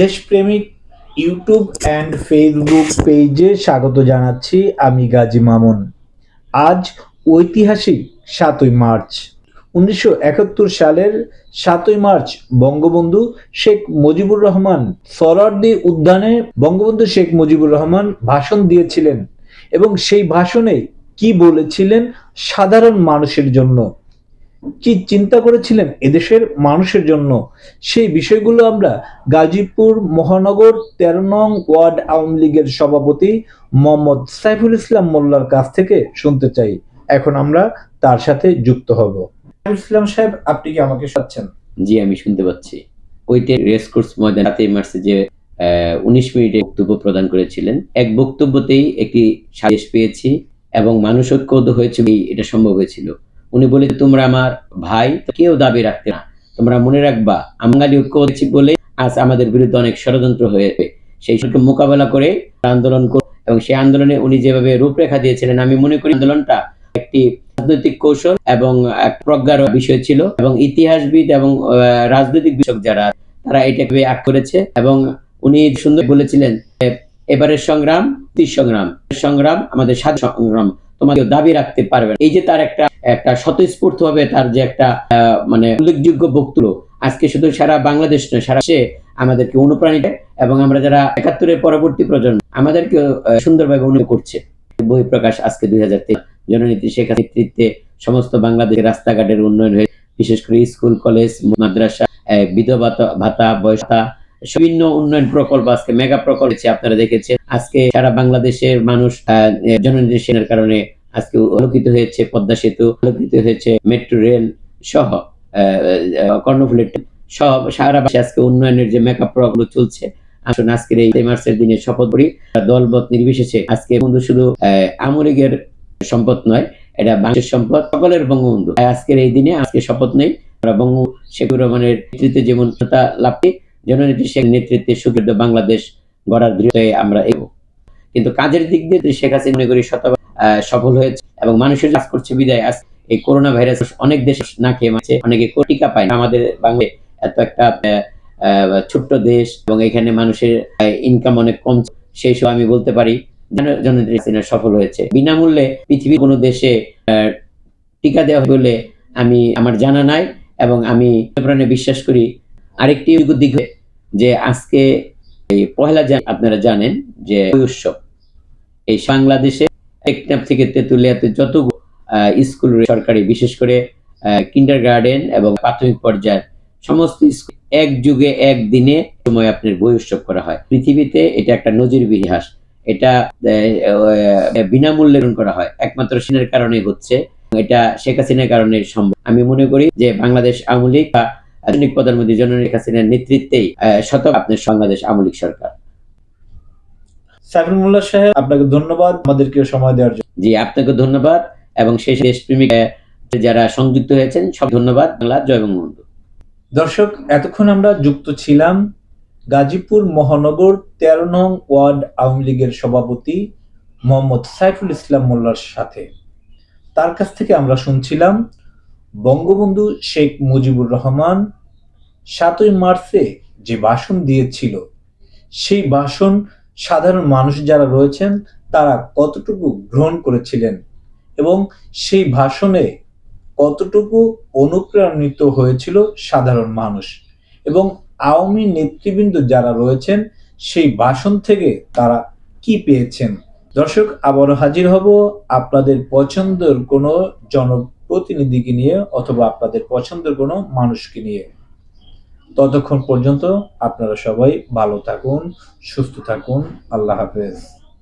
দেশপ্রেমিক YouTube and Facebook পেজে স্বাগত জানাচ্ছি আমি গাজী মামুন। আজ ঐতিহাসিক সাতই মার্চ। উনিশশো একাত্তর সালের সাতই মার্চ বঙ্গবন্ধু শেখ মুজিবুর রহমান সরার্দি উদ্যানে বঙ্গবন্ধু শেখ মুজিবুর রহমান ভাষণ দিয়েছিলেন এবং সেই ভাষণে কি বলেছিলেন সাধারণ মানুষের জন্য। কি চিন্তা করেছিলেন এদেশের মানুষের জন্য? সেই বিষয়গুলো আমরা গাজীপুর মহানগর তেরো নং ওয়ার্ড আওয়ামী লীগের সভাপতি মোহাম্মদ সাইফুল ইসলাম মোল্লার কাছ থেকে শুনতে চাই। এখন আমরা তার সাথে যুক্ত হব। ইসলাম সাহেব, আপনি কি আমাকে পাচ্ছেন জি, আমি শুনতে পাচ্ছি। ওইটা রেস কোর্স ময়দান সাতই মার্চে যে উনিশ মিনিটে বক্তব্য প্রদান করেছিলেন, এক বক্তব্যতেই একটি সাজেশ পেয়েছি এবং মানুষ ঐক্যবদ্ধ হয়েছে এটা সম্ভব হয়েছিল। উনি বলে তোমরা আমার ভাই কেউ দাবি রাখতে না। তোমরা মনে রাখবা, বাঙালি ঐক্য হয়েছি বলে আজ আমাদের বিরুদ্ধে অনেক ষড়যন্ত্র হয়েছে। সেই সবকে মোকাবেলা করে আন্দোলন করে এবং সেই আন্দোলনে উনি যেভাবে রূপরেখা দিয়েছিলেন, আমি মনে করি আন্দোলনটা একটি রাজনৈতিক কৌশল এবং এক প্রজ্ঞার বিষয় ছিল এবং ইতিহাসবিদ এবং রাজনৈতিক বিষয়ক যারা, তারা এটাকে আগ করেছে এবং উনি সুন্দর বলেছিলেন এবারের সংগ্রাম সংগ্রাম। সংগ্রাম আমাদের স্বাধীন সংগ্রাম। তোমাকে দাবি রাখতে পারবে এই যে তার একটা একটা স্বতঃস্ফূর্ত ভাবে তার যে একটা মানে উল্লেখযোগ্য বক্তব্য, আজকে শুধু সারা বাংলাদেশ নয়, সারা দেশে আমাদেরকে অনুপ্রাণিত এবং আমরা যারা একাত্তরের পরবর্তী প্রজন্ম আমাদেরকে সুন্দরভাবে অনুভব করছে। বই প্রকাশ আজকে দুই হাজার তেইশ, জননীতি শেখ নেতৃত্বে সমস্ত বাংলাদেশের রাস্তাঘাটের উন্নয়ন হয়ে বিশেষ করে স্কুল, কলেজ, মাদ্রাসা বিধবা ভাতা- বয়স বিভিন্ন উন্নয়ন প্রকল্প আজকে মেগা প্রকল্প আপনারা দেখেছেন। আজকে সারা বাংলাদেশের মানুষ আহ, জননীতি সেনের কারণে আজকে আলোকিত হয়েছে পদ্মা সেতু আলোকিত হয়েছে মেট্রো রেল সহ কর্ণফুলের সব সারা বাংলাদেশে আজকে উন্নয়নের যে মেগা প্রকল্প চলছে। আসুন আজকের এই মার্চের দিনে শপথ করি। দলবত নির্বিশেষে আজকে বন্ধু শুধু আওয়ামী সম্পদ নয় এটা বাংলাদেশের সম্পদ সকলের বঙ্গবন্ধু। আজকের এই দিনে আজকে শপথ নেই। বঙ্গ শেখ রহমানের নেতৃত্বে যেমন লাভ জননেত্রী শেখ নেতৃত্বে সুদৃঢ় বাংলাদেশ গড়ার দৃঢ়তায় আমরা এগো কিন্তু কাজের দিক দিয়ে শেখ হাসিনা মনে করি শত সফল হয়েছে এবং মানুষের কাজ করছে বিদায়, আজ এই করোনা ভাইরাস অনেক দেশ না খেয়ে মারছে, অনেকে টিকা পায় আমাদের বাংলাদেশ এত একটা ছোট্ট দেশ এবং এখানে মানুষের ইনকাম অনেক কম। সেই সব আমি বলতে পারি জন- জননেত্রী সফল হয়েছে। বিনামূল্যে পৃথিবীর কোনো দেশে টিকা দেওয়া বলে আমি, আমার জানা নাই এবং আমি প্রাণে বিশ্বাস করি। আরেকটি দিক যে আজকে এই পহেলা আপনারা জানেন যে উৎসব, এই বাংলাদেশে টেকনাফ থেকে তেঁতুলিয়াতে যত স্কুল সরকারি, বিশেষ করে কিন্ডার গার্ডেন এবং প্রাথমিক পর্যায়ের সমস্ত স্কুল এক যুগে এক দিনে সময় আপনার বই উৎসব করা হয়। পৃথিবীতে এটা একটা নজির ইতিহাস। এটা বিনামূল্যে করা হয়। একমাত্র সিনের কারণে হচ্ছে, এটা শেখ হাসিনার কারণে সম্ভব। আমি মনে করি যে বাংলাদেশ আওয়ামী লীগ বা আধুনিক প্রধানমন্ত্রী জননী শেখ হাসিনার নেতৃত্বেই শত আপনার বাংলাদেশ আমলিক সরকার। সাইফুল মোল্লা সাহেব আপনাকে ধন্যবাদ আমাদেরকে সময় দেওয়ার জন্য। জি আপনাকে ধন্যবাদ এবং সেই দেশপ্রেমিক যারা সংযুক্ত হয়েছেন সব ধন্যবাদ। বাংলা জয় বঙ্গবন্ধু। দর্শক এতক্ষণ আমরা যুক্ত ছিলাম গাজীপুর মহানগর তেরো নং ওয়ার্ড আওয়ামী লীগের সভাপতি মোহাম্মদ সাইফুল ইসলাম মোল্লার সাথে। তার কাছ থেকে আমরা শুনছিলাম বঙ্গবন্ধু শেখ মুজিবুর রহমান সাতই মার্চে যে ভাষণ দিয়েছিল, সেই ভাষণ সাধারণ মানুষ যারা রয়েছেন, তারা কতটুকু গ্রহণ করেছিলেন এবং সেই ভাষণে কতটুকু অনুপ্রাণিত হয়েছিল সাধারণ মানুষ এবং আওয়ামী নেতৃবৃন্দ যারা রয়েছেন, সেই ভাষণ থেকে তারা কি পেয়েছেন? দর্শক, আবারও হাজির হব আপনাদের পছন্দের কোনো জনপ্রতিনিধিকে নিয়ে অথবা আপনাদের পছন্দের কোনো মানুষকে নিয়ে। ততক্ষণ পর্যন্ত আপনারা সবাই ভালো থাকুন, সুস্থ থাকুন। আল্লাহ হাফেজ।